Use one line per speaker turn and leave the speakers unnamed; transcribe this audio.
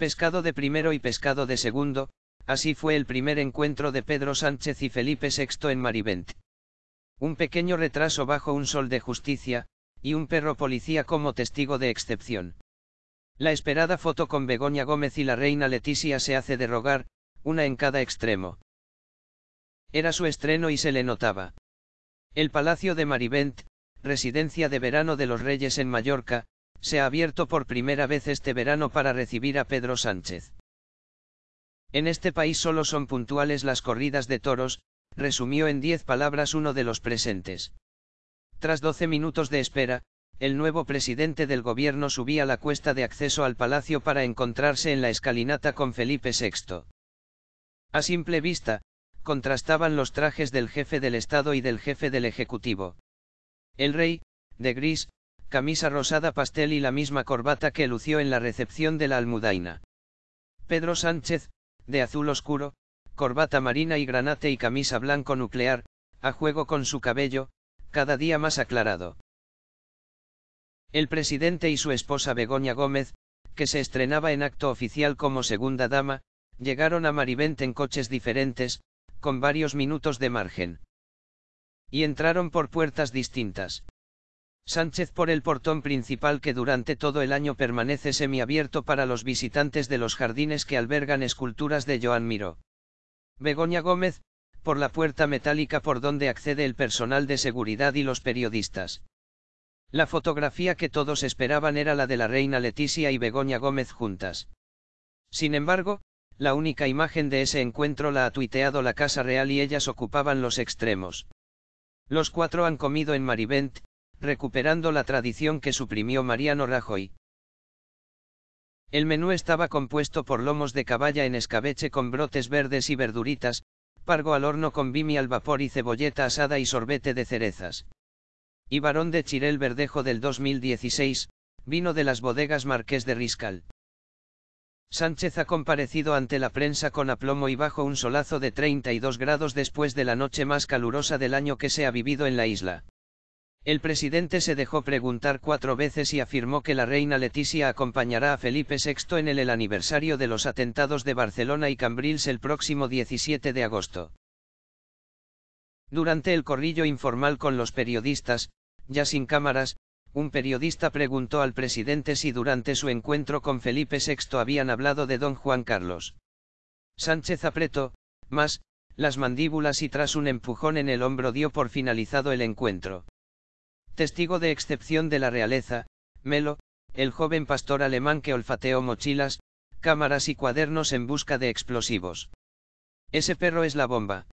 Pescado de primero y pescado de segundo, así fue el primer encuentro de Pedro Sánchez y Felipe VI en Marivent. Un pequeño retraso bajo un sol de justicia, y un perro policía como testigo de excepción. La esperada foto con Begoña Gómez y la reina Leticia se hace de rogar, una en cada extremo. Era su estreno y se le notaba. El Palacio de Marivent, residencia de verano de los Reyes en Mallorca, se ha abierto por primera vez este verano para recibir a Pedro Sánchez. En este país solo son puntuales las corridas de toros, resumió en diez palabras uno de los presentes. Tras doce minutos de espera, el nuevo presidente del gobierno subía la cuesta de acceso al palacio para encontrarse en la escalinata con Felipe VI. A simple vista, contrastaban los trajes del jefe del Estado y del jefe del Ejecutivo. El rey, de gris, camisa rosada pastel y la misma corbata que lució en la recepción de la Almudaina. Pedro Sánchez, de azul oscuro, corbata marina y granate y camisa blanco nuclear, a juego con su cabello, cada día más aclarado. El presidente y su esposa Begoña Gómez, que se estrenaba en acto oficial como segunda dama, llegaron a Marivent en coches diferentes, con varios minutos de margen. Y entraron por puertas distintas. Sánchez por el portón principal que durante todo el año permanece semiabierto para los visitantes de los jardines que albergan esculturas de Joan Miró. Begoña Gómez, por la puerta metálica por donde accede el personal de seguridad y los periodistas. La fotografía que todos esperaban era la de la reina Leticia y Begoña Gómez juntas. Sin embargo, la única imagen de ese encuentro la ha tuiteado la Casa Real y ellas ocupaban los extremos. Los cuatro han comido en Marivent, recuperando la tradición que suprimió Mariano Rajoy. El menú estaba compuesto por lomos de caballa en escabeche con brotes verdes y verduritas, pargo al horno con bimi al vapor y cebolleta asada y sorbete de cerezas. Y varón de Chirel Verdejo del 2016, vino de las bodegas Marqués de Riscal. Sánchez ha comparecido ante la prensa con aplomo y bajo un solazo de 32 grados después de la noche más calurosa del año que se ha vivido en la isla. El presidente se dejó preguntar cuatro veces y afirmó que la reina Leticia acompañará a Felipe VI en el, aniversario de los atentados de Barcelona y Cambrils el próximo 17 de agosto. Durante el corrillo informal con los periodistas, ya sin cámaras, un periodista preguntó al presidente si durante su encuentro con Felipe VI habían hablado de don Juan Carlos. Sánchez apretó, más, las mandíbulas y tras un empujón en el hombro dio por finalizado el encuentro. Testigo de excepción de la realeza, Melo, el joven pastor alemán que olfateó mochilas, cámaras y cuadernos en busca de explosivos. Ese perro es la bomba.